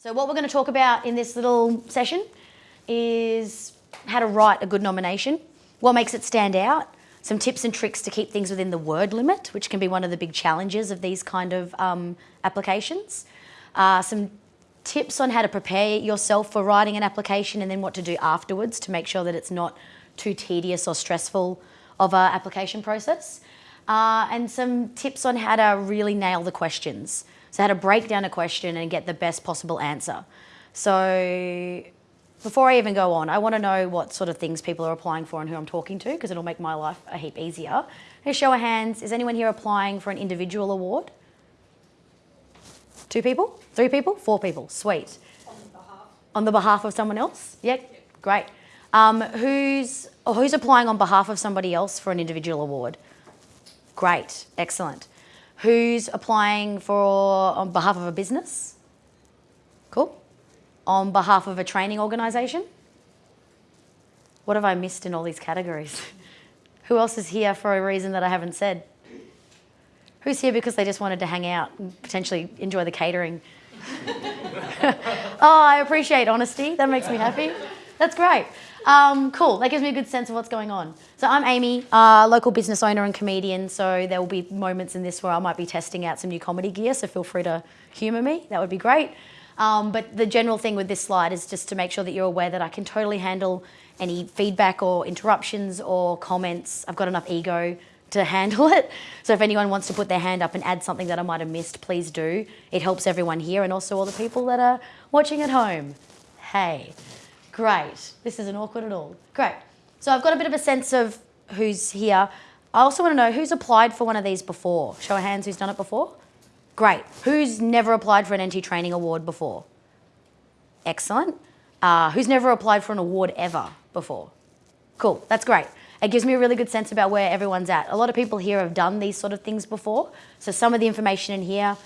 So what we're going to talk about in this little session is how to write a good nomination, what makes it stand out, some tips and tricks to keep things within the word limit, which can be one of the big challenges of these kind of um, applications, uh, some tips on how to prepare yourself for writing an application and then what to do afterwards to make sure that it's not too tedious or stressful of an application process, uh, and some tips on how to really nail the questions. So how to break down a question and get the best possible answer. So before I even go on, I want to know what sort of things people are applying for and who I'm talking to because it'll make my life a heap easier. Hey, show of hands, is anyone here applying for an individual award? Two people? Three people? Four people? Sweet. On the behalf, on the behalf of someone else? Yeah, yep. great. Um, who's, who's applying on behalf of somebody else for an individual award? Great, excellent. Who's applying for on behalf of a business? Cool. On behalf of a training organisation? What have I missed in all these categories? Who else is here for a reason that I haven't said? Who's here because they just wanted to hang out and potentially enjoy the catering? oh, I appreciate honesty. That makes me happy. That's great. Um, cool, that gives me a good sense of what's going on. So I'm Amy, uh, local business owner and comedian, so there will be moments in this where I might be testing out some new comedy gear, so feel free to humour me, that would be great. Um, but the general thing with this slide is just to make sure that you're aware that I can totally handle any feedback or interruptions or comments. I've got enough ego to handle it. So if anyone wants to put their hand up and add something that I might have missed, please do. It helps everyone here and also all the people that are watching at home. Hey. Great. This isn't awkward at all. Great. So I've got a bit of a sense of who's here. I also want to know who's applied for one of these before. Show of hands who's done it before. Great. Who's never applied for an NT Training Award before? Excellent. Uh, who's never applied for an award ever before? Cool. That's great. It gives me a really good sense about where everyone's at. A lot of people here have done these sort of things before. So some of the information in here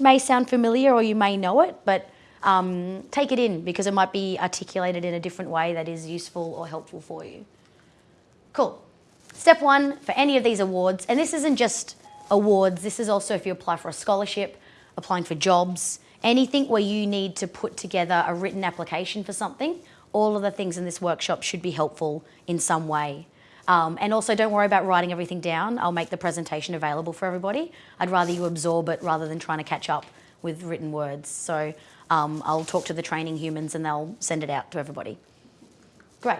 may sound familiar or you may know it, but um, take it in because it might be articulated in a different way that is useful or helpful for you. Cool. Step one for any of these awards, and this isn't just awards, this is also if you apply for a scholarship, applying for jobs, anything where you need to put together a written application for something, all of the things in this workshop should be helpful in some way. Um, and also don't worry about writing everything down. I'll make the presentation available for everybody. I'd rather you absorb it rather than trying to catch up with written words. So um, I'll talk to the training humans and they'll send it out to everybody. Great.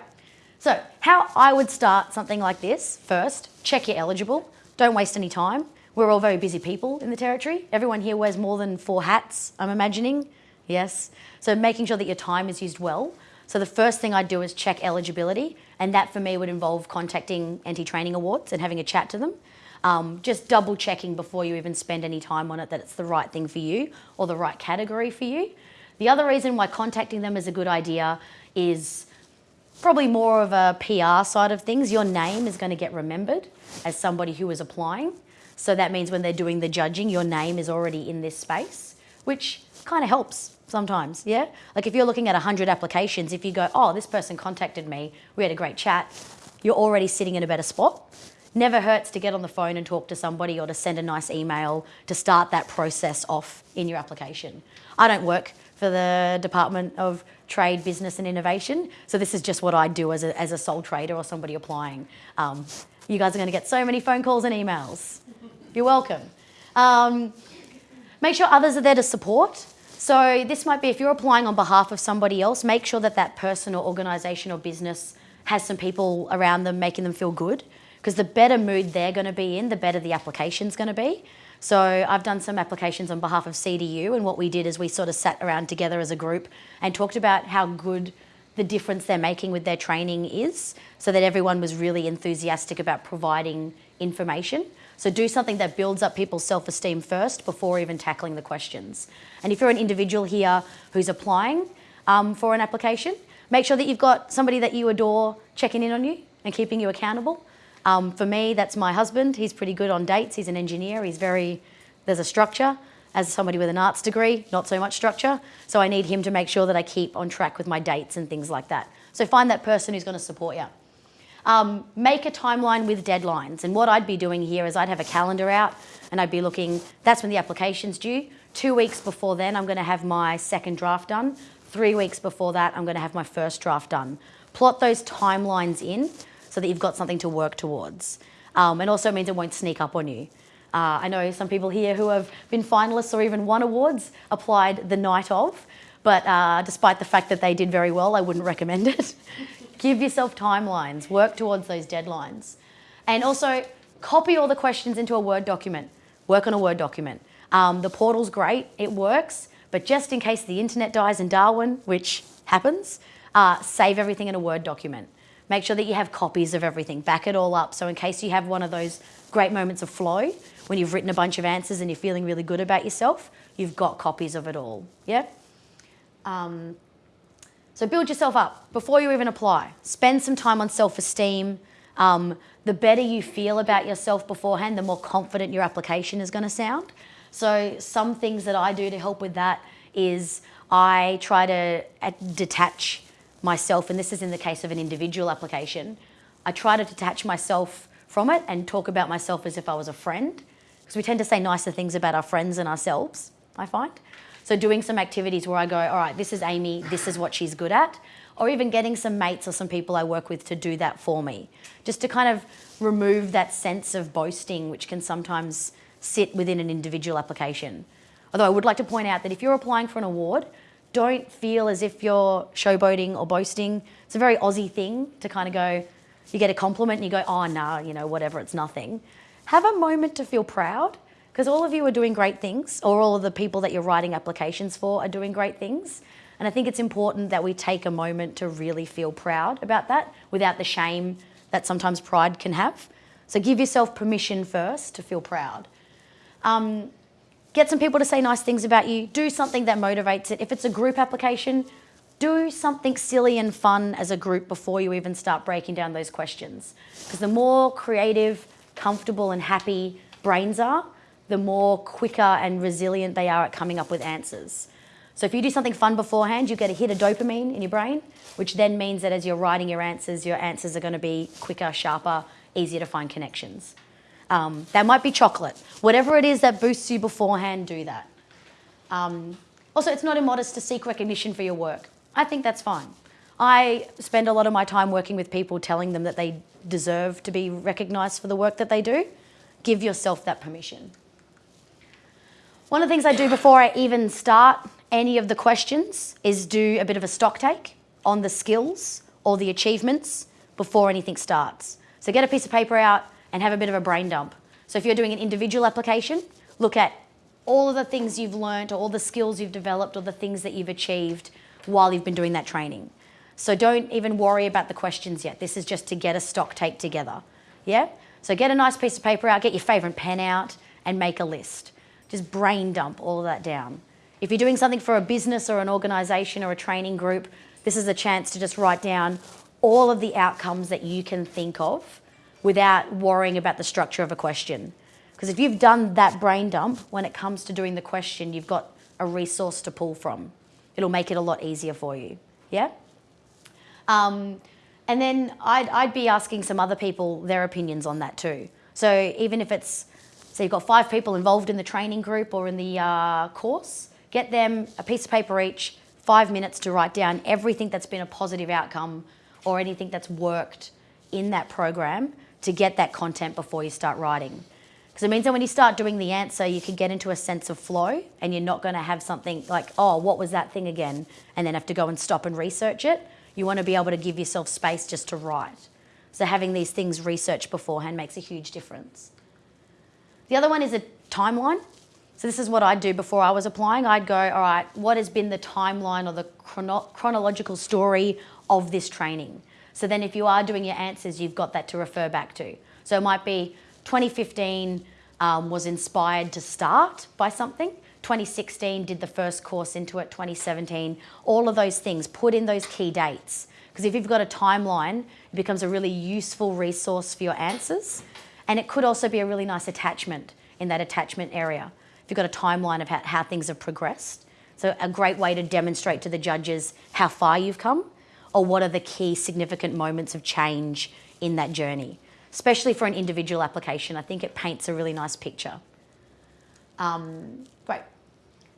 So how I would start something like this, first, check you're eligible. Don't waste any time. We're all very busy people in the Territory. Everyone here wears more than four hats, I'm imagining. Yes. So making sure that your time is used well. So the first thing I'd do is check eligibility. And that for me would involve contacting NT Training Awards and having a chat to them. Um, just double checking before you even spend any time on it that it's the right thing for you or the right category for you. The other reason why contacting them is a good idea is probably more of a PR side of things. Your name is going to get remembered as somebody who is applying. So that means when they're doing the judging, your name is already in this space, which kind of helps sometimes, yeah? Like if you're looking at 100 applications, if you go, oh, this person contacted me, we had a great chat, you're already sitting in a better spot. Never hurts to get on the phone and talk to somebody or to send a nice email to start that process off in your application. I don't work for the Department of Trade, Business and Innovation, so this is just what I do as a, as a sole trader or somebody applying. Um, you guys are going to get so many phone calls and emails. You're welcome. Um, make sure others are there to support. So this might be if you're applying on behalf of somebody else, make sure that that person or organisation or business has some people around them making them feel good because the better mood they're going to be in, the better the application's going to be. So I've done some applications on behalf of CDU and what we did is we sort of sat around together as a group and talked about how good the difference they're making with their training is so that everyone was really enthusiastic about providing information. So do something that builds up people's self-esteem first before even tackling the questions. And if you're an individual here who's applying um, for an application, make sure that you've got somebody that you adore checking in on you and keeping you accountable. Um, for me, that's my husband. He's pretty good on dates. He's an engineer. He's very, there's a structure. As somebody with an arts degree, not so much structure. So I need him to make sure that I keep on track with my dates and things like that. So find that person who's going to support you. Um, make a timeline with deadlines. And what I'd be doing here is I'd have a calendar out and I'd be looking, that's when the application's due. Two weeks before then, I'm going to have my second draft done. Three weeks before that, I'm going to have my first draft done. Plot those timelines in so that you've got something to work towards. Um, and also means it won't sneak up on you. Uh, I know some people here who have been finalists or even won awards applied the night of, but uh, despite the fact that they did very well, I wouldn't recommend it. Give yourself timelines, work towards those deadlines. And also copy all the questions into a Word document. Work on a Word document. Um, the portal's great, it works, but just in case the internet dies in Darwin, which happens, uh, save everything in a Word document. Make sure that you have copies of everything, back it all up. So in case you have one of those great moments of flow, when you've written a bunch of answers and you're feeling really good about yourself, you've got copies of it all, yeah? Um, so build yourself up before you even apply. Spend some time on self-esteem. Um, the better you feel about yourself beforehand, the more confident your application is going to sound. So some things that I do to help with that is I try to uh, detach myself, and this is in the case of an individual application, I try to detach myself from it and talk about myself as if I was a friend, because we tend to say nicer things about our friends and ourselves, I find. So doing some activities where I go, all right, this is Amy, this is what she's good at, or even getting some mates or some people I work with to do that for me, just to kind of remove that sense of boasting, which can sometimes sit within an individual application. Although I would like to point out that if you're applying for an award, don't feel as if you're showboating or boasting. It's a very Aussie thing to kind of go, you get a compliment and you go, oh, nah, you know, whatever, it's nothing. Have a moment to feel proud because all of you are doing great things or all of the people that you're writing applications for are doing great things. And I think it's important that we take a moment to really feel proud about that without the shame that sometimes pride can have. So give yourself permission first to feel proud. Um, get some people to say nice things about you. Do something that motivates it. If it's a group application, do something silly and fun as a group before you even start breaking down those questions. Because the more creative, comfortable and happy brains are, the more quicker and resilient they are at coming up with answers. So if you do something fun beforehand, you get a hit of dopamine in your brain, which then means that as you're writing your answers, your answers are going to be quicker, sharper, easier to find connections. Um, that might be chocolate. Whatever it is that boosts you beforehand, do that. Um, also, it's not immodest to seek recognition for your work. I think that's fine. I spend a lot of my time working with people telling them that they deserve to be recognised for the work that they do. Give yourself that permission. One of the things I do before I even start any of the questions is do a bit of a stock take on the skills or the achievements before anything starts. So get a piece of paper out and have a bit of a brain dump. So if you're doing an individual application, look at all of the things you've learned or all the skills you've developed or the things that you've achieved while you've been doing that training. So don't even worry about the questions yet. This is just to get a stock take together. Yeah? So get a nice piece of paper out, get your favourite pen out and make a list. Just brain dump all of that down. If you're doing something for a business or an organisation or a training group, this is a chance to just write down all of the outcomes that you can think of without worrying about the structure of a question. Because if you've done that brain dump, when it comes to doing the question, you've got a resource to pull from. It'll make it a lot easier for you, yeah? Um, and then I'd, I'd be asking some other people their opinions on that too. So even if it's so you've got five people involved in the training group or in the uh, course. Get them a piece of paper each, five minutes to write down everything that's been a positive outcome or anything that's worked in that program to get that content before you start writing. Because it means that when you start doing the answer, you can get into a sense of flow and you're not going to have something like, oh, what was that thing again? And then have to go and stop and research it. You want to be able to give yourself space just to write. So having these things researched beforehand makes a huge difference. The other one is a timeline. So this is what I'd do before I was applying. I'd go, all right, what has been the timeline or the chrono chronological story of this training? So then if you are doing your answers, you've got that to refer back to. So it might be 2015 um, was inspired to start by something. 2016 did the first course into it, 2017, all of those things, put in those key dates. Because if you've got a timeline, it becomes a really useful resource for your answers. And it could also be a really nice attachment in that attachment area. If you've got a timeline of how, how things have progressed. So a great way to demonstrate to the judges how far you've come or what are the key significant moments of change in that journey, especially for an individual application. I think it paints a really nice picture. Um, great.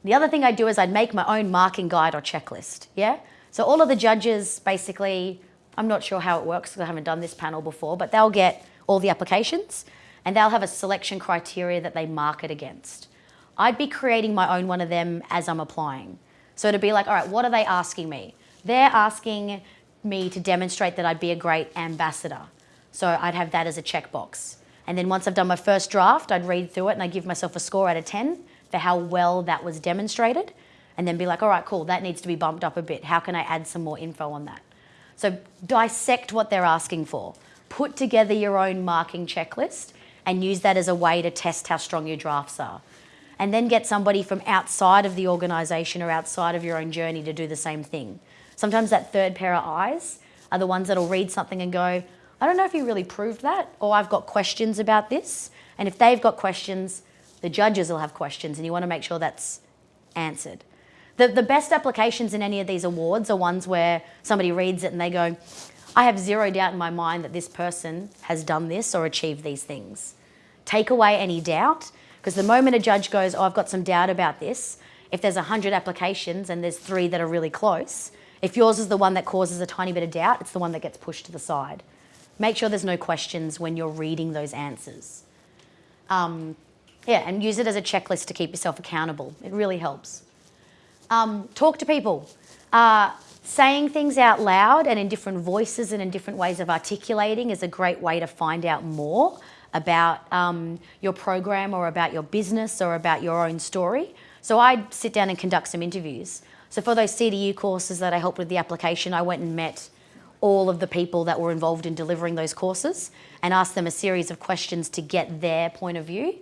The other thing I do is I'd make my own marking guide or checklist. Yeah. So all of the judges basically, I'm not sure how it works because I haven't done this panel before, but they'll get all the applications and they'll have a selection criteria that they mark it against. I'd be creating my own one of them as I'm applying. So it'd be like, all right, what are they asking me? They're asking me to demonstrate that I'd be a great ambassador. So I'd have that as a checkbox. And then once I've done my first draft, I'd read through it and I'd give myself a score out of 10 for how well that was demonstrated. And then be like, all right, cool, that needs to be bumped up a bit. How can I add some more info on that? So dissect what they're asking for. Put together your own marking checklist and use that as a way to test how strong your drafts are. And then get somebody from outside of the organisation or outside of your own journey to do the same thing. Sometimes that third pair of eyes are the ones that'll read something and go, I don't know if you really proved that, or I've got questions about this. And if they've got questions, the judges will have questions, and you want to make sure that's answered. The, the best applications in any of these awards are ones where somebody reads it and they go, I have zero doubt in my mind that this person has done this or achieved these things. Take away any doubt, because the moment a judge goes, oh, I've got some doubt about this, if there's 100 applications and there's three that are really close, if yours is the one that causes a tiny bit of doubt, it's the one that gets pushed to the side. Make sure there's no questions when you're reading those answers. Um, yeah, and use it as a checklist to keep yourself accountable. It really helps. Um, talk to people. Uh, saying things out loud and in different voices and in different ways of articulating is a great way to find out more about um, your program or about your business or about your own story. So I'd sit down and conduct some interviews. So for those CDU courses that I helped with the application, I went and met all of the people that were involved in delivering those courses and asked them a series of questions to get their point of view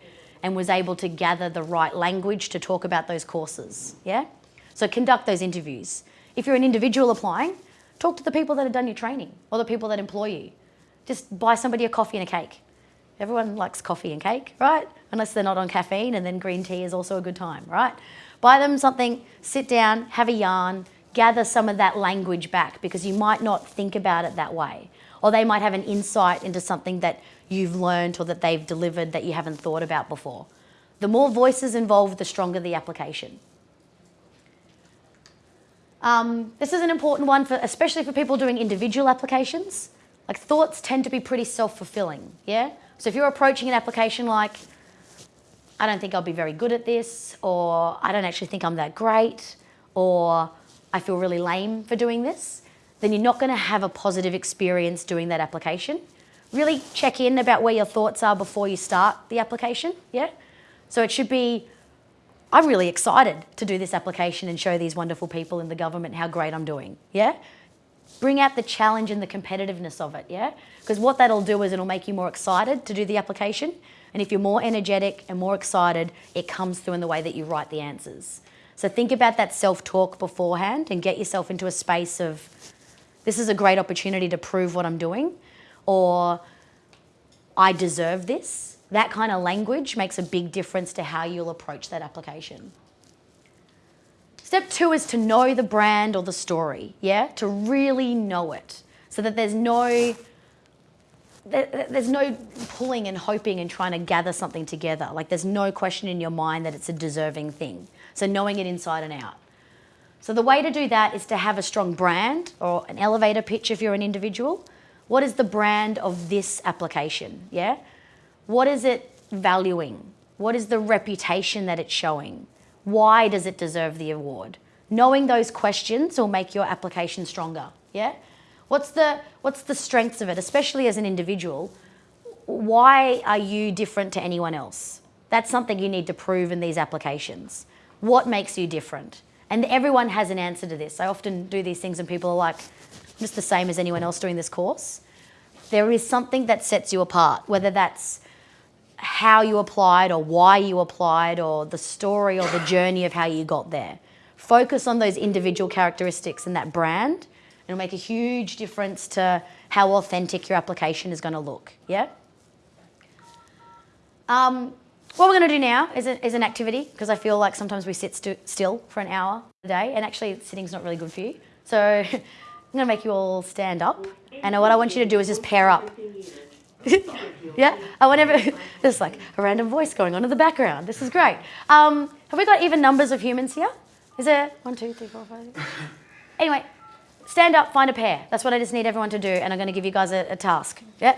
and was able to gather the right language to talk about those courses. Yeah? So conduct those interviews. If you're an individual applying, talk to the people that have done your training or the people that employ you. Just buy somebody a coffee and a cake. Everyone likes coffee and cake, right? Unless they're not on caffeine and then green tea is also a good time, right? Buy them something, sit down, have a yarn, gather some of that language back because you might not think about it that way. Or they might have an insight into something that you've learned or that they've delivered that you haven't thought about before. The more voices involved, the stronger the application. Um, this is an important one, for, especially for people doing individual applications. Like thoughts tend to be pretty self-fulfilling, yeah? So if you're approaching an application like, I don't think I'll be very good at this, or I don't actually think I'm that great, or I feel really lame for doing this, then you're not going to have a positive experience doing that application. Really check in about where your thoughts are before you start the application, yeah? So it should be, I'm really excited to do this application and show these wonderful people in the government how great I'm doing, yeah? Bring out the challenge and the competitiveness of it, yeah? Because what that'll do is it'll make you more excited to do the application. And if you're more energetic and more excited, it comes through in the way that you write the answers. So think about that self-talk beforehand and get yourself into a space of, this is a great opportunity to prove what I'm doing, or I deserve this. That kind of language makes a big difference to how you'll approach that application. Step two is to know the brand or the story, yeah? To really know it so that there's no there's no pulling and hoping and trying to gather something together. Like there's no question in your mind that it's a deserving thing. So knowing it inside and out. So the way to do that is to have a strong brand or an elevator pitch if you're an individual. What is the brand of this application? Yeah. What is it valuing? What is the reputation that it's showing? Why does it deserve the award? Knowing those questions will make your application stronger. Yeah. What's the, what's the strengths of it, especially as an individual? Why are you different to anyone else? That's something you need to prove in these applications. What makes you different? And everyone has an answer to this. I often do these things and people are like, I'm just the same as anyone else doing this course. There is something that sets you apart, whether that's how you applied or why you applied or the story or the journey of how you got there. Focus on those individual characteristics and that brand It'll make a huge difference to how authentic your application is going to look. Yeah? Um, what we're going to do now is, a, is an activity because I feel like sometimes we sit st still for an hour a day and actually sitting's not really good for you. So I'm going to make you all stand up. And what I want you to do is just pair up. yeah? I want every, there's like a random voice going on in the background. This is great. Um, have we got even numbers of humans here? Is there one, two, three, four, five, six? Anyway, stand up, find a pair. That's what I just need everyone to do, and I'm going to give you guys a, a task. Yeah?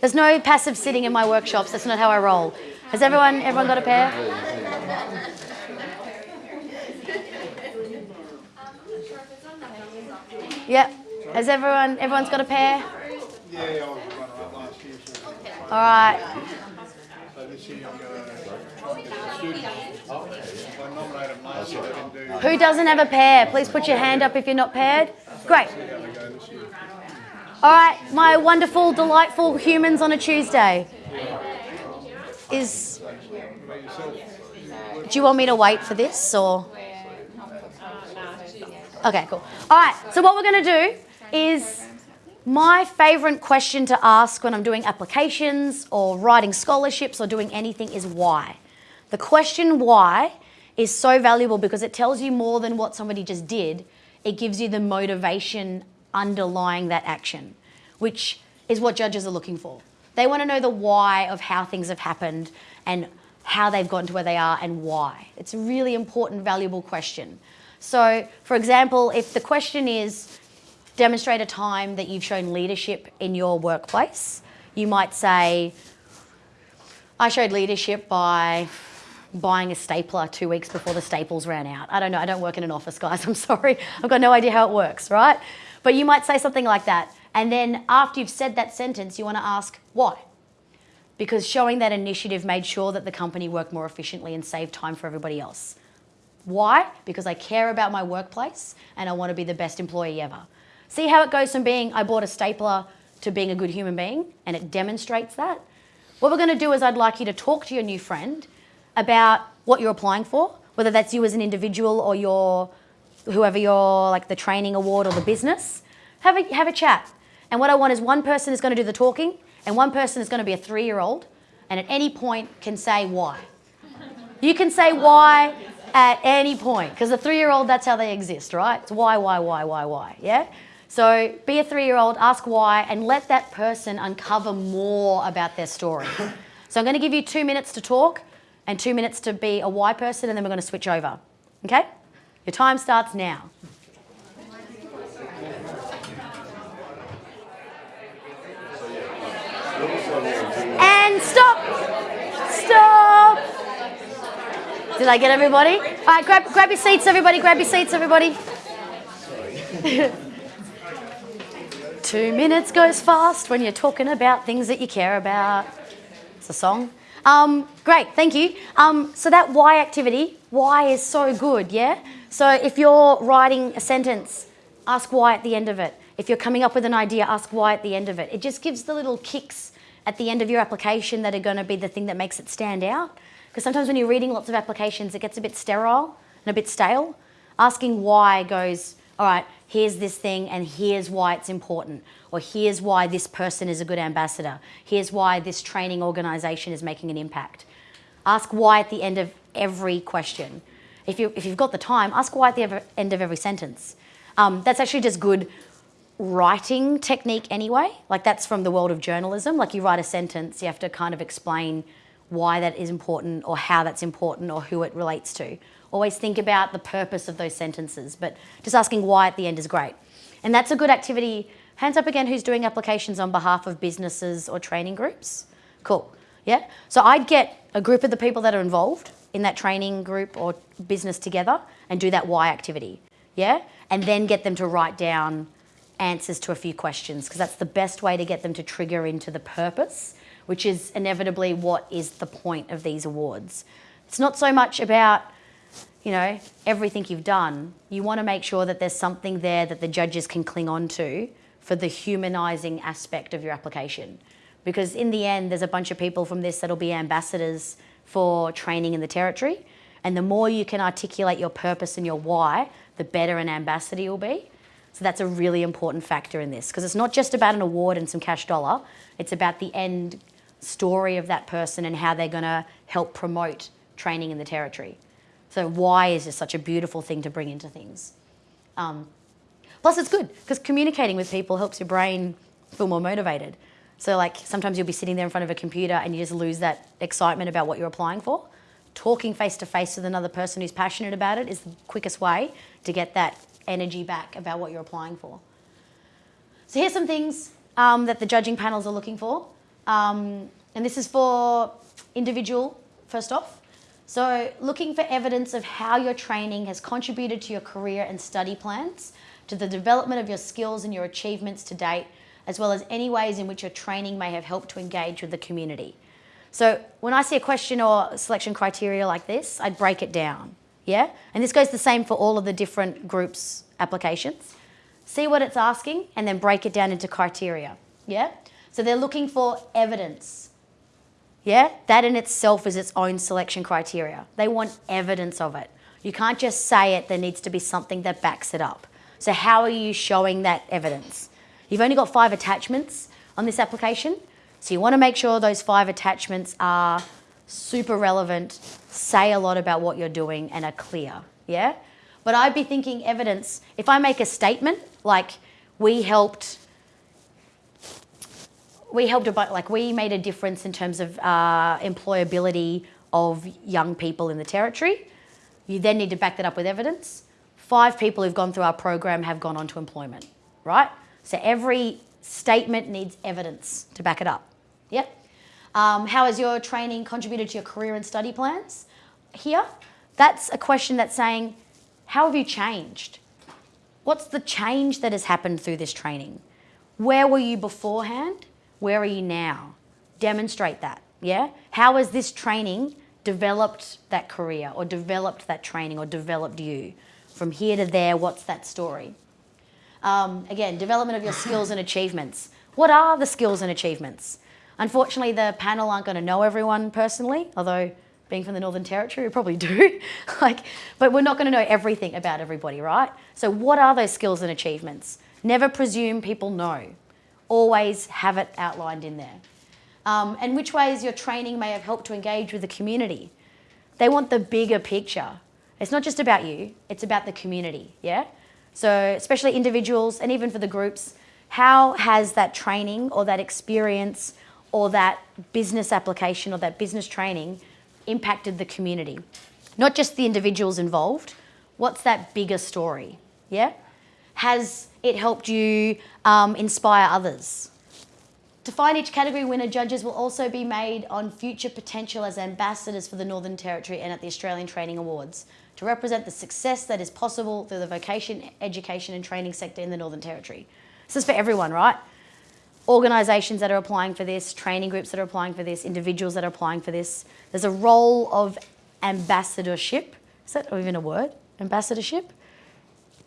There's no passive sitting in my workshops. That's not how I roll. Has everyone, everyone got a pair? Yep. Has everyone, everyone's got a pair? Yeah, All right. Who doesn't have a pair? Please put your hand up if you're not paired. Great. All right, my wonderful, delightful humans on a Tuesday. Is. Do you want me to wait for this or? Okay, cool. All right, so what we're going to do is my favourite question to ask when I'm doing applications or writing scholarships or doing anything is why. The question why is so valuable because it tells you more than what somebody just did. It gives you the motivation underlying that action, which is what judges are looking for. They want to know the why of how things have happened and how they've gotten to where they are and why. It's a really important, valuable question. So, for example, if the question is demonstrate a time that you've shown leadership in your workplace, you might say, I showed leadership by buying a stapler two weeks before the staples ran out. I don't know, I don't work in an office, guys, I'm sorry. I've got no idea how it works, right? But you might say something like that. And then after you've said that sentence, you want to ask why. Because showing that initiative made sure that the company worked more efficiently and saved time for everybody else. Why? Because I care about my workplace and I want to be the best employee ever. See how it goes from being I bought a stapler to being a good human being and it demonstrates that? What we're going to do is I'd like you to talk to your new friend about what you're applying for, whether that's you as an individual or your whoever your like the training award or the business. Have a have a chat. And what I want is one person is going to do the talking and one person is going to be a 3-year-old and at any point can say why. You can say why at any point because the 3-year-old that's how they exist, right? It's why why why why why, yeah? So be a 3-year-old, ask why and let that person uncover more about their story. So I'm going to give you 2 minutes to talk and 2 minutes to be a Y person and then we're going to switch over. Okay? Your time starts now. And stop! Stop! Did I get everybody? All right, grab, grab your seats, everybody. Grab your seats, everybody. Two minutes goes fast when you're talking about things that you care about. It's a song. Um, great, thank you. Um, so that why activity, why is so good, yeah? So if you're writing a sentence, ask why at the end of it. If you're coming up with an idea, ask why at the end of it. It just gives the little kicks at the end of your application that are going to be the thing that makes it stand out. Because sometimes when you're reading lots of applications, it gets a bit sterile and a bit stale. Asking why goes, all right, here's this thing and here's why it's important. Or here's why this person is a good ambassador. Here's why this training organisation is making an impact. Ask why at the end of every question. If, you, if you've got the time, ask why at the end of every sentence. Um, that's actually just good writing technique anyway. Like that's from the world of journalism. Like you write a sentence, you have to kind of explain why that is important or how that's important or who it relates to. Always think about the purpose of those sentences, but just asking why at the end is great. And that's a good activity. Hands up again who's doing applications on behalf of businesses or training groups. Cool. Yeah? So I'd get a group of the people that are involved in that training group or business together and do that why activity. Yeah? And then get them to write down answers to a few questions because that's the best way to get them to trigger into the purpose, which is inevitably what is the point of these awards. It's not so much about, you know, everything you've done. You want to make sure that there's something there that the judges can cling on to for the humanising aspect of your application. Because in the end, there's a bunch of people from this that'll be ambassadors for training in the territory. And the more you can articulate your purpose and your why, the better an ambassador you'll be. So that's a really important factor in this because it's not just about an award and some cash dollar, it's about the end story of that person and how they're going to help promote training in the territory. So why is just such a beautiful thing to bring into things. Um, Plus, it's good because communicating with people helps your brain feel more motivated. So, like, sometimes you'll be sitting there in front of a computer and you just lose that excitement about what you're applying for. Talking face to face with another person who's passionate about it is the quickest way to get that energy back about what you're applying for. So, here's some things um, that the judging panels are looking for. Um, and this is for individual, first off. So, looking for evidence of how your training has contributed to your career and study plans, to the development of your skills and your achievements to date, as well as any ways in which your training may have helped to engage with the community. So, when I see a question or selection criteria like this, I'd break it down. Yeah? And this goes the same for all of the different groups' applications. See what it's asking and then break it down into criteria. Yeah? So, they're looking for evidence yeah, that in itself is its own selection criteria. They want evidence of it. You can't just say it, there needs to be something that backs it up. So, how are you showing that evidence? You've only got five attachments on this application, so you want to make sure those five attachments are super relevant, say a lot about what you're doing, and are clear. Yeah? But I'd be thinking evidence, if I make a statement like, we helped we helped about like we made a difference in terms of uh, employability of young people in the territory. You then need to back that up with evidence. Five people who've gone through our program have gone on to employment, right? So every statement needs evidence to back it up. Yep. Um, how has your training contributed to your career and study plans? Here, that's a question that's saying, how have you changed? What's the change that has happened through this training? Where were you beforehand? Where are you now? Demonstrate that. Yeah? How has this training developed that career or developed that training or developed you? From here to there, what's that story? Um, again, development of your skills and achievements. What are the skills and achievements? Unfortunately, the panel aren't going to know everyone personally, although being from the Northern Territory, we probably do. like, but we're not going to know everything about everybody, right? So, what are those skills and achievements? Never presume people know always have it outlined in there. Um, and which ways your training may have helped to engage with the community. They want the bigger picture. It's not just about you, it's about the community, yeah? So, especially individuals and even for the groups, how has that training or that experience or that business application or that business training impacted the community? Not just the individuals involved, what's that bigger story, yeah? Has it helped you um, inspire others? To find each category winner, judges will also be made on future potential as ambassadors for the Northern Territory and at the Australian Training Awards to represent the success that is possible through the vocation, education and training sector in the Northern Territory. This is for everyone, right? Organisations that are applying for this, training groups that are applying for this, individuals that are applying for this. There's a role of ambassadorship. Is that even a word? Ambassadorship?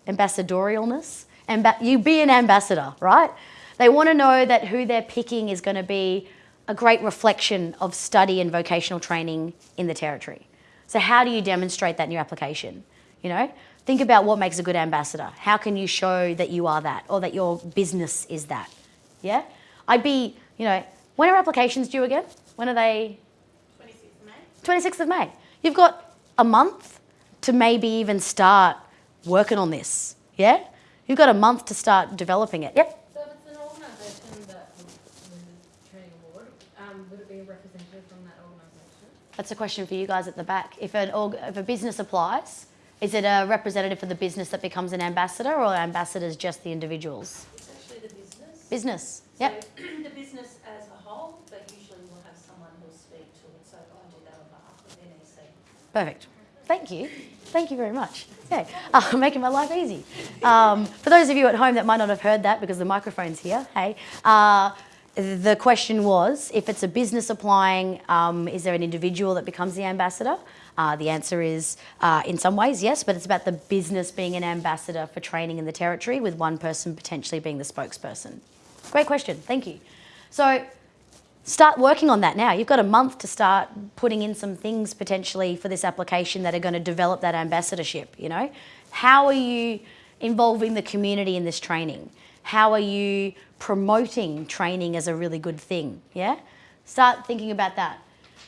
Ambassadorialness. Amba- you be an ambassador, right? They want to know that who they're picking is going to be a great reflection of study and vocational training in the territory. So how do you demonstrate that in your application? You know, think about what makes a good ambassador. How can you show that you are that or that your business is that? Yeah? I'd be, you know, when are applications due again? When are they? 26th of May. 26th of May. You've got a month to maybe even start working on this. Yeah? You've got a month to start developing it. Yep. So if it's an organisation that the training award, um, would it be a representative from that organisation? That's a question for you guys at the back. If an org- if a business applies, is it a representative for the business that becomes an ambassador or ambassadors just the individuals? It's actually the business. Business. Yep. The business as a whole, but usually we'll have someone who'll speak to it, so I do that on behalf of NEC. Perfect. Thank you. Thank you very much. Yeah, uh, making my life easy. Um, for those of you at home that might not have heard that because the microphone's here, hey, uh, the question was if it's a business applying, um, is there an individual that becomes the ambassador? Uh, the answer is uh, in some ways yes, but it's about the business being an ambassador for training in the territory with one person potentially being the spokesperson. Great question, thank you. So start working on that now. You've got a month to start putting in some things potentially for this application that are going to develop that ambassadorship, you know? How are you involving the community in this training? How are you promoting training as a really good thing, yeah? Start thinking about that.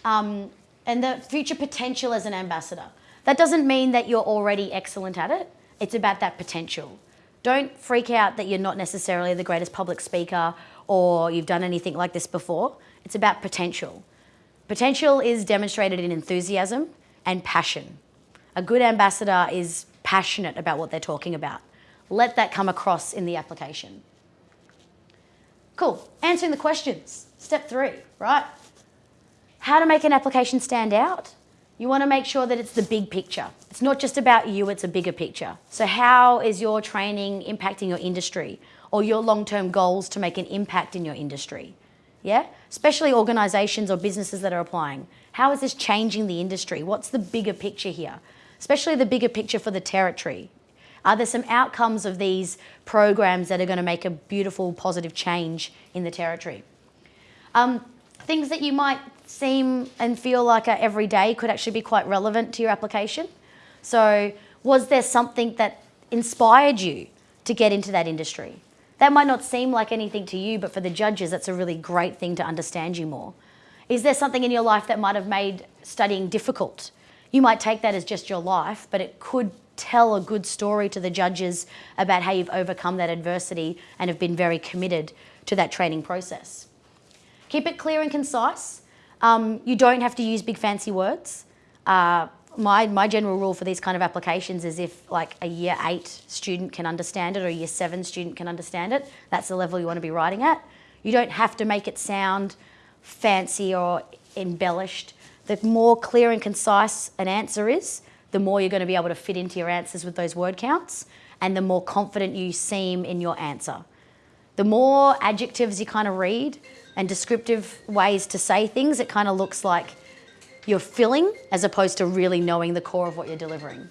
Um, and the future potential as an ambassador. That doesn't mean that you're already excellent at it. It's about that potential. Don't freak out that you're not necessarily the greatest public speaker or you've done anything like this before. It's about potential. Potential is demonstrated in enthusiasm and passion. A good ambassador is passionate about what they're talking about. Let that come across in the application. Cool. Answering the questions. Step three, right? How to make an application stand out? You want to make sure that it's the big picture. It's not just about you, it's a bigger picture. So, how is your training impacting your industry or your long term goals to make an impact in your industry? Yeah? Especially organizations or businesses that are applying. How is this changing the industry? What's the bigger picture here? Especially the bigger picture for the territory. Are there some outcomes of these programs that are going to make a beautiful, positive change in the territory? Um, things that you might seem and feel like are every day could actually be quite relevant to your application. So, was there something that inspired you to get into that industry? That might not seem like anything to you, but for the judges, it's a really great thing to understand you more. Is there something in your life that might have made studying difficult? You might take that as just your life, but it could tell a good story to the judges about how you've overcome that adversity and have been very committed to that training process. Keep it clear and concise. Um, you don't have to use big fancy words. Uh, my, my general rule for these kind of applications is if like a year eight student can understand it or a year seven student can understand it, that's the level you want to be writing at. You don't have to make it sound fancy or embellished. The more clear and concise an answer is, the more you're going to be able to fit into your answers with those word counts and the more confident you seem in your answer. The more adjectives you kind of read and descriptive ways to say things, it kind of looks like you're filling as opposed to really knowing the core of what you're delivering.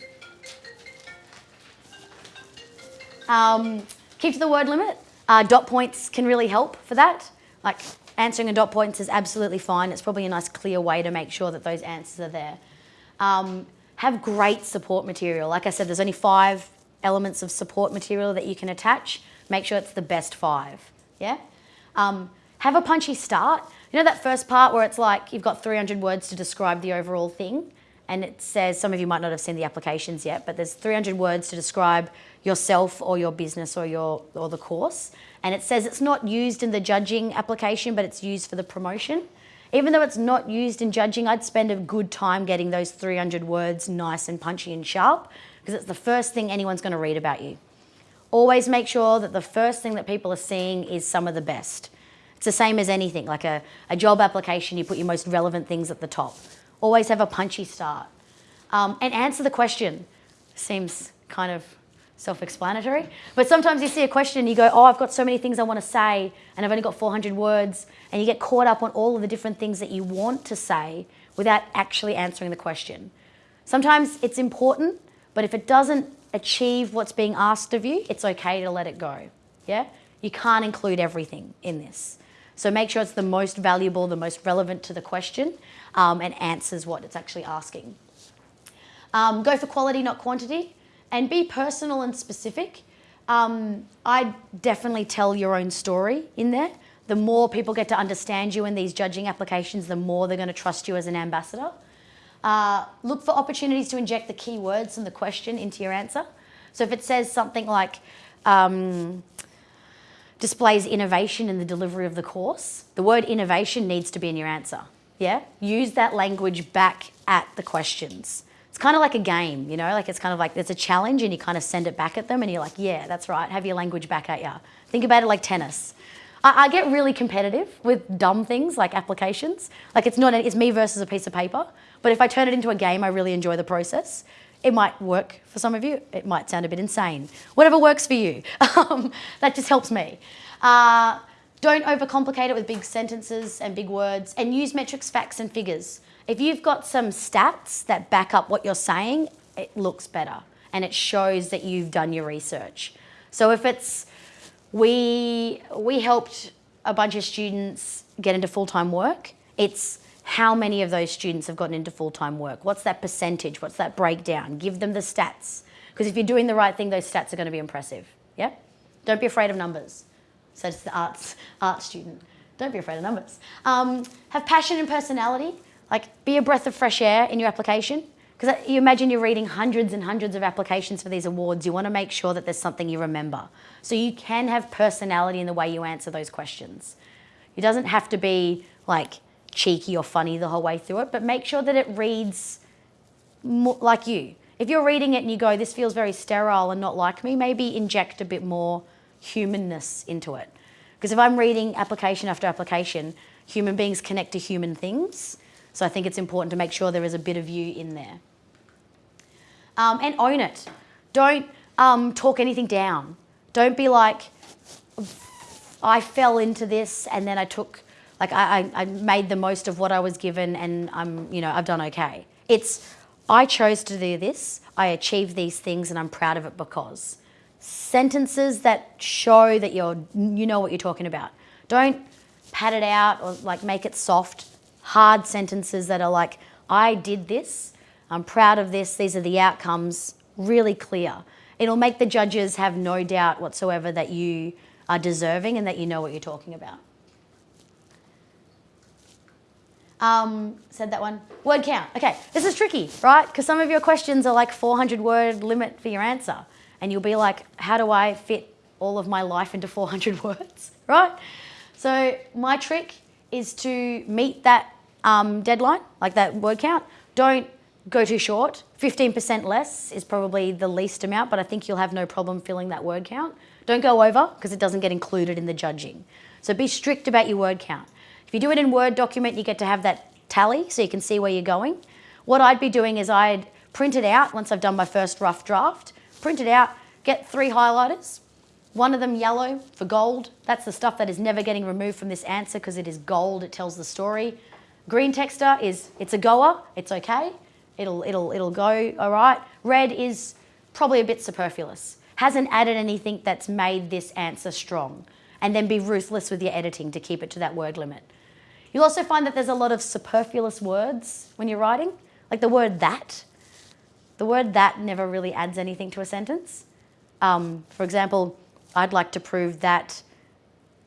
Um, keep to the word limit. Uh, dot points can really help for that. Like answering a dot points is absolutely fine. It's probably a nice clear way to make sure that those answers are there. Um, have great support material. Like I said, there's only five elements of support material that you can attach. Make sure it's the best five. Yeah? Um, have a punchy start. You know that first part where it's like you've got 300 words to describe the overall thing? And it says, some of you might not have seen the applications yet, but there's 300 words to describe yourself or your business or, your, or the course. And it says it's not used in the judging application, but it's used for the promotion. Even though it's not used in judging, I'd spend a good time getting those 300 words nice and punchy and sharp because it's the first thing anyone's going to read about you. Always make sure that the first thing that people are seeing is some of the best. It's the same as anything, like a, a job application, you put your most relevant things at the top. Always have a punchy start. Um, and answer the question. Seems kind of self explanatory. But sometimes you see a question and you go, Oh, I've got so many things I want to say, and I've only got 400 words. And you get caught up on all of the different things that you want to say without actually answering the question. Sometimes it's important, but if it doesn't achieve what's being asked of you, it's okay to let it go. Yeah? You can't include everything in this. So make sure it's the most valuable, the most relevant to the question, um, and answers what it's actually asking. Um, go for quality, not quantity, and be personal and specific. Um, I definitely tell your own story in there. The more people get to understand you in these judging applications, the more they're going to trust you as an ambassador. Uh, look for opportunities to inject the keywords from the question into your answer. So if it says something like, um, displays innovation in the delivery of the course, the word innovation needs to be in your answer. Yeah? Use that language back at the questions. It's kind of like a game, you know, like it's kind of like there's a challenge and you kind of send it back at them and you're like, yeah, that's right, have your language back at you. Think about it like tennis. I, I get really competitive with dumb things like applications. Like it's not, it's me versus a piece of paper. But if I turn it into a game, I really enjoy the process. It might work for some of you. It might sound a bit insane. Whatever works for you. Um, that just helps me. Uh, don't overcomplicate it with big sentences and big words and use metrics, facts and figures. If you've got some stats that back up what you're saying, it looks better and it shows that you've done your research. So if it's, we, we helped a bunch of students get into full-time work, it's how many of those students have gotten into full-time work? What's that percentage? What's that breakdown? Give them the stats. Because if you're doing the right thing, those stats are going to be impressive. Yeah? Don't be afraid of numbers. So it's the arts, arts student. Don't be afraid of numbers. Um, have passion and personality. Like, be a breath of fresh air in your application. Because you imagine you're reading hundreds and hundreds of applications for these awards. You want to make sure that there's something you remember. So you can have personality in the way you answer those questions. It doesn't have to be like cheeky or funny the whole way through it, but make sure that it reads like you. If you're reading it and you go, this feels very sterile and not like me, maybe inject a bit more humanness into it. Because if I'm reading application after application, human beings connect to human things. So I think it's important to make sure there is a bit of you in there. Um, and own it. Don't um, talk anything down. Don't be like, I fell into this and then I took, like I, I, made the most of what I was given and I'm, you know, I've done okay. It's, I chose to do this, I achieved these things and I'm proud of it because. Sentences that show that you're, you know what you're talking about. Don't pad it out or like make it soft. Hard sentences that are like, I did this, I'm proud of this, these are the outcomes, really clear. It'll make the judges have no doubt whatsoever that you are deserving and that you know what you're talking about. Um, said that one. Word count. Okay, this is tricky, right? Because some of your questions are like 400 word limit for your answer. And you'll be like, how do I fit all of my life into 400 words, right? So my trick is to meet that um, deadline, like that word count. Don't go too short. 15% less is probably the least amount, but I think you'll have no problem filling that word count. Don't go over because it doesn't get included in the judging. So be strict about your word count. You do it in Word document, you get to have that tally so you can see where you're going. What I'd be doing is I'd print it out once I've done my first rough draft, print it out, get three highlighters, one of them yellow for gold. That's the stuff that is never getting removed from this answer because it is gold, it tells the story. Green texture is, it's a goer, it's okay. It'll, it'll, it'll go all right. Red is probably a bit superfluous. Hasn't added anything that's made this answer strong. And then be ruthless with your editing to keep it to that word limit. You'll also find that there's a lot of superfluous words when you're writing, like the word that. The word that never really adds anything to a sentence. Um, for example, I'd like to prove that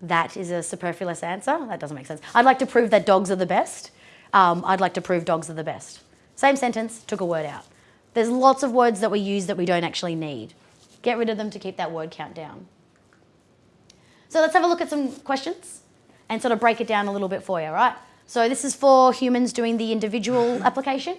that is a superfluous answer. That doesn't make sense. I'd like to prove that dogs are the best. Um, I'd like to prove dogs are the best. Same sentence, took a word out. There's lots of words that we use that we don't actually need. Get rid of them to keep that word count down. So let's have a look at some questions and sort of break it down a little bit for you, right? So this is for humans doing the individual application.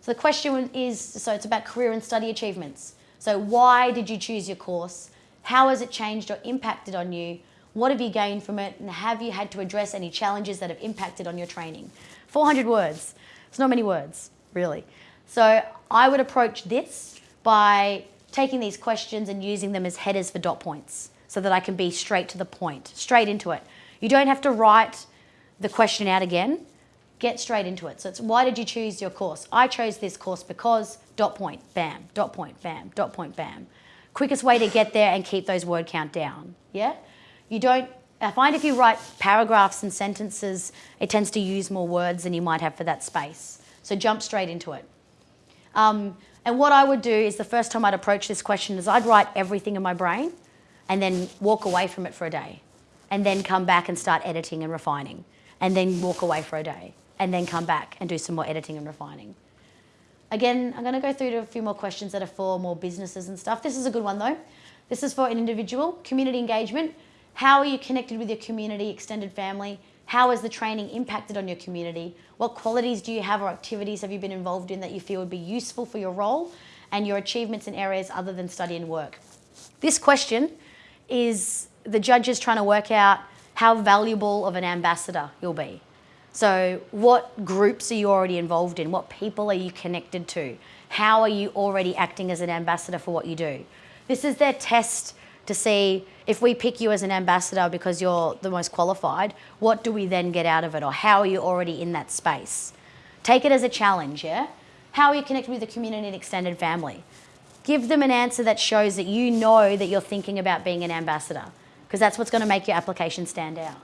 So the question is, so it's about career and study achievements. So why did you choose your course? How has it changed or impacted on you? What have you gained from it? And have you had to address any challenges that have impacted on your training? 400 words. It's not many words, really. So I would approach this by taking these questions and using them as headers for dot points so that I can be straight to the point, straight into it. You don't have to write the question out again. Get straight into it. So it's why did you choose your course? I chose this course because dot point, bam, dot point, bam, dot point, bam. Quickest way to get there and keep those word count down. Yeah? You don't, I find if you write paragraphs and sentences, it tends to use more words than you might have for that space. So jump straight into it. Um, and what I would do is the first time I'd approach this question is I'd write everything in my brain and then walk away from it for a day and then come back and start editing and refining and then walk away for a day and then come back and do some more editing and refining. Again, I'm going to go through to a few more questions that are for more businesses and stuff. This is a good one though. This is for an individual, community engagement. How are you connected with your community, extended family? How has the training impacted on your community? What qualities do you have or activities have you been involved in that you feel would be useful for your role and your achievements in areas other than study and work? This question is the judge is trying to work out how valuable of an ambassador you'll be. So what groups are you already involved in? What people are you connected to? How are you already acting as an ambassador for what you do? This is their test to see if we pick you as an ambassador because you're the most qualified, what do we then get out of it? Or how are you already in that space? Take it as a challenge, yeah? How are you connected with the community and extended family? Give them an answer that shows that you know that you're thinking about being an ambassador because that's what's going to make your application stand out.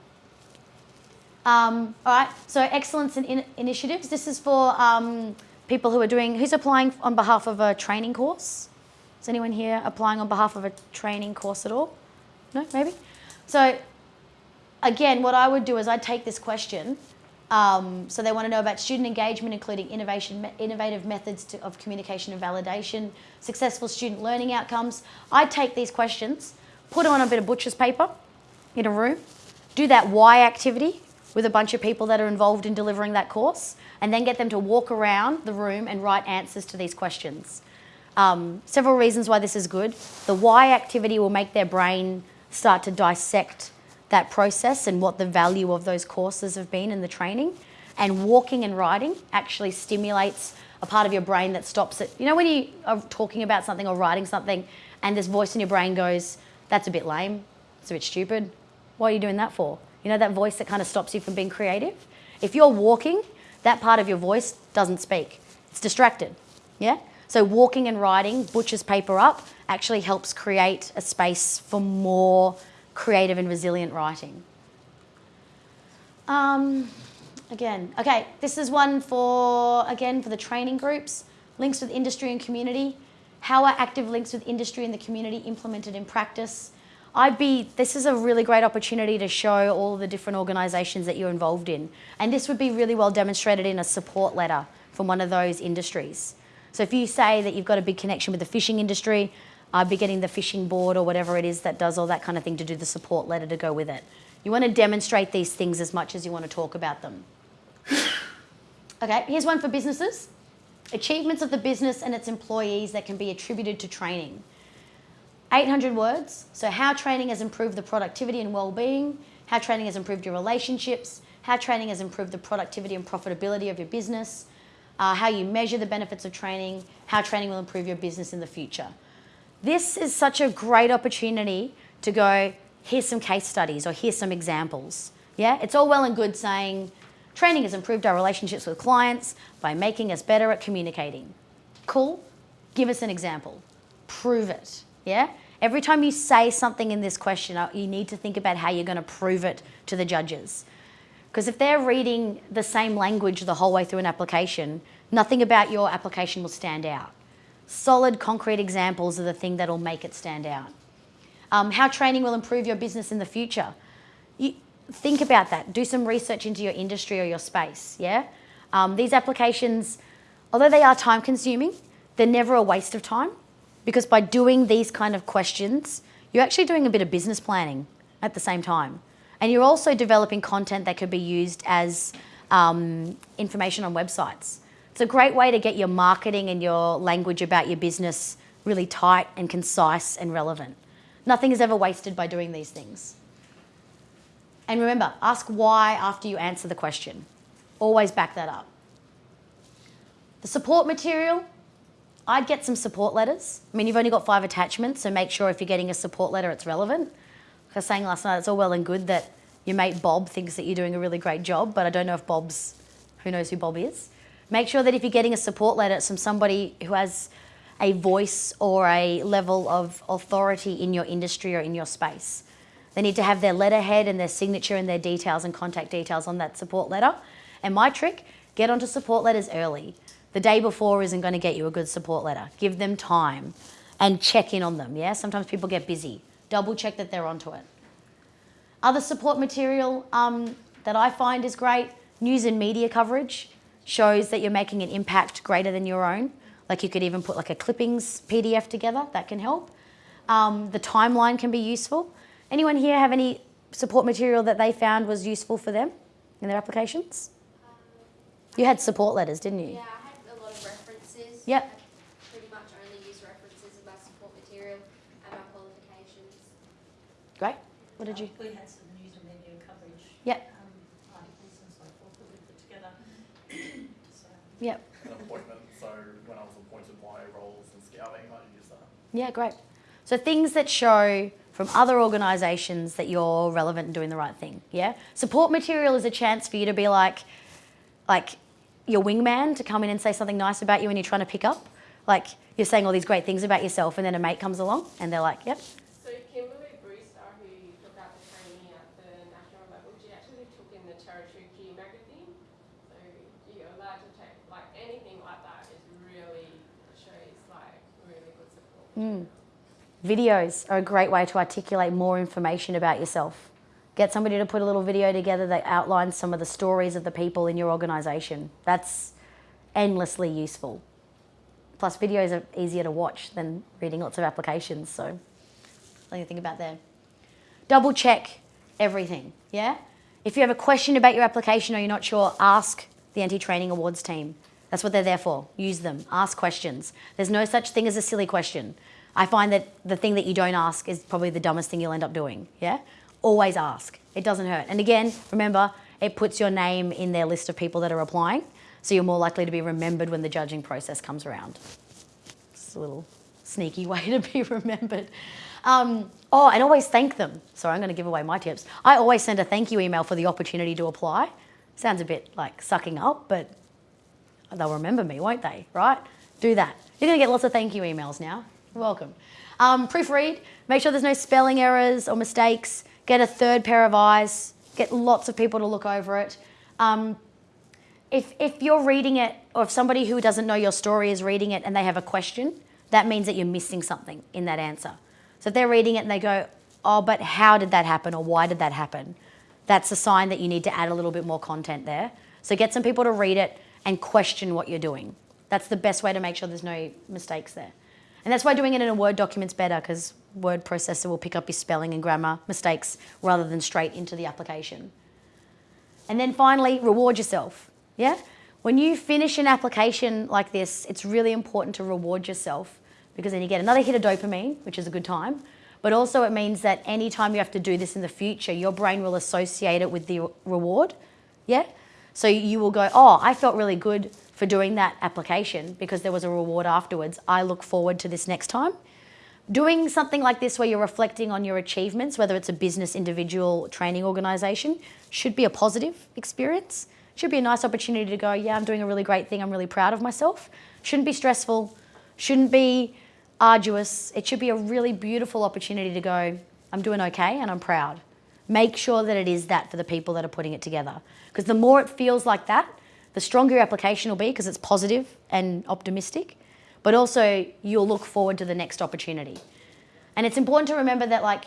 Um, all right, so excellence in, in initiatives. This is for um, people who are doing, who's applying on behalf of a training course? Is anyone here applying on behalf of a training course at all? No, maybe? So again, what I would do is I'd take this question Um, so they want to know about student engagement, including innovation, innovative methods to, of communication and validation, successful student learning outcomes. I take these questions, put on a bit of butcher's paper in a room, do that why activity with a bunch of people that are involved in delivering that course, and then get them to walk around the room and write answers to these questions. Um, several reasons why this is good. The why activity will make their brain start to dissect that process and what the value of those courses have been in the training. And walking and writing actually stimulates a part of your brain that stops it. You know, when you are talking about something or writing something, and this voice in your brain goes, That's a bit lame, it's a bit stupid. What are you doing that for? You know, that voice that kind of stops you from being creative? If you're walking, that part of your voice doesn't speak, it's distracted. Yeah? So, walking and writing, butcher's paper up, actually helps create a space for more creative and resilient writing. Um, again, okay, this is one for, again, for the training groups, links with industry and community. How are active links with industry and the community implemented in practice? I'd be, this is a really great opportunity to show all the different organisations that you're involved in. And this would be really well demonstrated in a support letter from one of those industries. So if you say that you've got a big connection with the fishing industry, I'd be getting the fishing board or whatever it is that does all that kind of thing to do the support letter to go with it. You want to demonstrate these things as much as you want to talk about them. okay, here's one for businesses. Achievements of the business and its employees that can be attributed to training. 800 words. So, how training has improved the productivity and well-being, how training has improved your relationships, how training has improved the productivity and profitability of your business, uh, how you measure the benefits of training, how training will improve your business in the future. This is such a great opportunity to go, here's some case studies or here's some examples. Yeah, it's all well and good saying training has improved our relationships with clients by making us better at communicating. Cool. Give us an example. Prove it. Yeah? Every time you say something in this question, uh, you need to think about how you're going to prove it to the judges. Because if they're reading the same language the whole way through an application, nothing about your application will stand out solid, concrete examples are the thing that'll make it stand out. Um, how training will improve your business in the future. Think about that. Do some research into your industry or your space. Yeah. Um, these applications, although they are time consuming, they're never a waste of time because by doing these kind of questions, you're actually doing a bit of business planning at the same time. And you're also developing content that could be used as um, information on websites. It's a great way to get your marketing and your language about your business really tight and concise and relevant. Nothing is ever wasted by doing these things. And remember, ask why after you answer the question. Always back that up. The support material, I'd get some support letters. I mean, you've only got five attachments, so make sure if you're getting a support letter, it's relevant. Like I was saying last night, it's all well and good that your mate Bob thinks that you're doing a really great job, but I don't know if Bob's, who knows who Bob is. Make sure that if you're getting a support letter it's from somebody who has a voice or a level of authority in your industry or in your space, they need to have their letterhead and their signature and their details and contact details on that support letter. And my trick, get onto support letters early. The day before isn't going to get you a good support letter. Give them time and check in on them. Yeah, sometimes people get busy. Double check that they're onto it. Other support material um, that I find is great news and media coverage shows that you're making an impact greater than your own. Like you could even put like a clippings PDF together, that can help. Um, the timeline can be useful. Anyone here have any support material that they found was useful for them in their applications? You had support letters, didn't you? Yeah, I had a lot of references. Yep. I pretty much only use references in my support material and my qualifications. Great. What did you? We had some news and media coverage. Yep. Um, articles and so forth that we put together. So, Yep. an appointment, so when I was appointed my roles in scouting, I used that. Yeah, great. So things that show from other organisations that you're relevant and doing the right thing. Yeah. Support material is a chance for you to be like, like your wingman to come in and say something nice about you when you're trying to pick up. Like you're saying all these great things about yourself, and then a mate comes along and they're like, "Yep, So Kimberly Brewster, who took out the training at the national level, she actually took in the Territory Key magazine. So you're allowed to take, like, anything like that is really, shows like really good support. Hmm. Videos are a great way to articulate more information about yourself. Get somebody to put a little video together that outlines some of the stories of the people in your organisation. That's endlessly useful. Plus, videos are easier to watch than reading lots of applications, so something to think about there. Double check everything, yeah? If you have a question about your application or you're not sure, ask the NT Training Awards team. That's what they're there for. Use them. Ask questions. There's no such thing as a silly question. I find that the thing that you don't ask is probably the dumbest thing you'll end up doing, yeah? Always ask. It doesn't hurt. And again, remember, it puts your name in their list of people that are applying, so you're more likely to be remembered when the judging process comes around. It's a little sneaky way to be remembered. Um, oh, and always thank them. Sorry, I'm going to give away my tips. I always send a thank you email for the opportunity to apply. Sounds a bit like sucking up, but they'll remember me, won't they? Right? Do that. You're going to get lots of thank you emails now. Welcome. Um, proofread. Make sure there's no spelling errors or mistakes. Get a third pair of eyes. Get lots of people to look over it. Um, if, if you're reading it, or if somebody who doesn't know your story is reading it and they have a question, that means that you're missing something in that answer. So if they're reading it and they go, oh, but how did that happen or why did that happen? That's a sign that you need to add a little bit more content there. So get some people to read it and question what you're doing. That's the best way to make sure there's no mistakes there. And that's why doing it in a Word document's better because word processor will pick up your spelling and grammar mistakes rather than straight into the application. And then finally, reward yourself. Yeah? When you finish an application like this, it's really important to reward yourself because then you get another hit of dopamine, which is a good time. But also it means that anytime you have to do this in the future, your brain will associate it with the reward. Yeah? So you will go, oh, I felt really good for doing that application because there was a reward afterwards. I look forward to this next time. Doing something like this where you're reflecting on your achievements, whether it's a business, individual, training organisation, should be a positive experience. Should be a nice opportunity to go, yeah, I'm doing a really great thing, I'm really proud of myself. Shouldn't be stressful, shouldn't be arduous. It should be a really beautiful opportunity to go, I'm doing okay and I'm proud. Make sure that it is that for the people that are putting it together. Because the more it feels like that, the stronger your application will be because it's positive and optimistic but also you'll look forward to the next opportunity. And it's important to remember that like,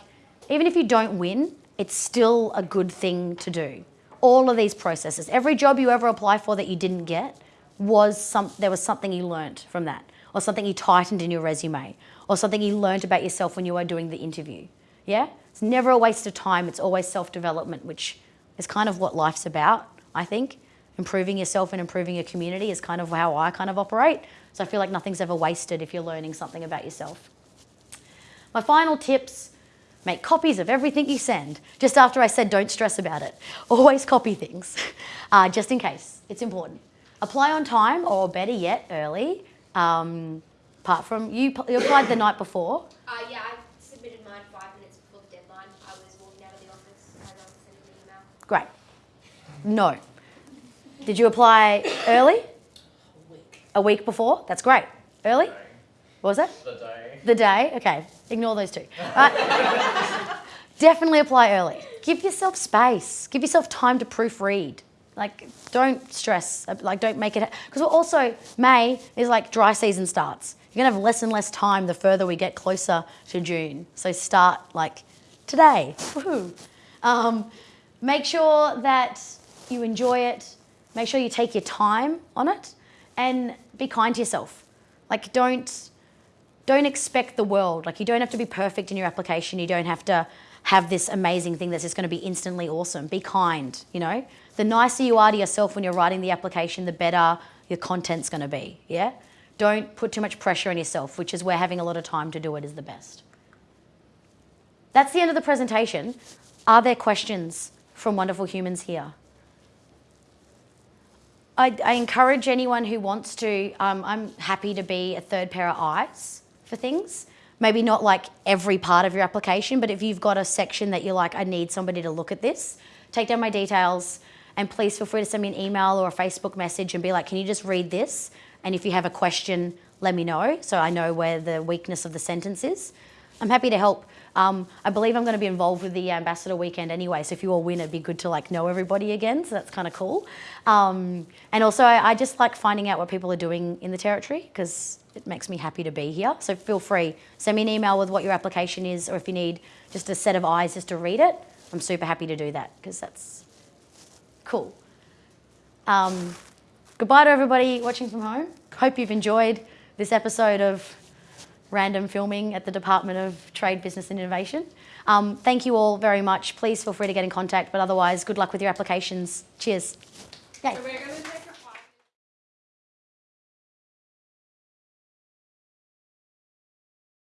even if you don't win, it's still a good thing to do. All of these processes, every job you ever apply for that you didn't get, was some, there was something you learnt from that, or something you tightened in your resume, or something you learnt about yourself when you were doing the interview. Yeah? It's never a waste of time, it's always self-development, which is kind of what life's about, I think. Improving yourself and improving your community is kind of how I kind of operate. So I feel like nothing's ever wasted if you're learning something about yourself. My final tips, make copies of everything you send. Just after I said don't stress about it. Always copy things, uh, just in case. It's important. Apply on time or better yet, early. Um, apart from, you, you applied the night before. Uh, yeah, I submitted mine five minutes before the deadline. I was walking out of the office I was sending the email. Great. No. Did you apply early? A week A week before? That's great. Early? What was it? The day. The day? Okay, ignore those two. Right. Definitely apply early. Give yourself space. Give yourself time to proofread. Like, don't stress. Like, don't make it. Because also, May is like dry season starts. You're going to have less and less time the further we get closer to June. So start like today. Um, make sure that you enjoy it. Make sure you take your time on it and be kind to yourself. Like don't, don't expect the world. Like you don't have to be perfect in your application. You don't have to have this amazing thing that's just going to be instantly awesome. Be kind, you know? The nicer you are to yourself when you're writing the application, the better your content's going to be, yeah? Don't put too much pressure on yourself, which is where having a lot of time to do it is the best. That's the end of the presentation. Are there questions from wonderful humans here? I, I encourage anyone who wants to, um, I'm happy to be a third pair of eyes for things. Maybe not like every part of your application, but if you've got a section that you're like, I need somebody to look at this, take down my details and please feel free to send me an email or a Facebook message and be like, can you just read this? And if you have a question, let me know so I know where the weakness of the sentence is. I'm happy to help. Um, I believe I'm going to be involved with the Ambassador Weekend anyway, so if you all win, it'd be good to like know everybody again, so that's kind of cool. Um, and also, I, I, just like finding out what people are doing in the Territory, because it makes me happy to be here. So feel free, send me an email with what your application is, or if you need just a set of eyes just to read it, I'm super happy to do that because that's cool. Um, goodbye to everybody watching from home. Hope you've enjoyed this episode of random filming at the Department of Trade, Business and Innovation. Um, thank you all very much. Please feel free to get in contact, but otherwise, good luck with your applications. Cheers. Yay.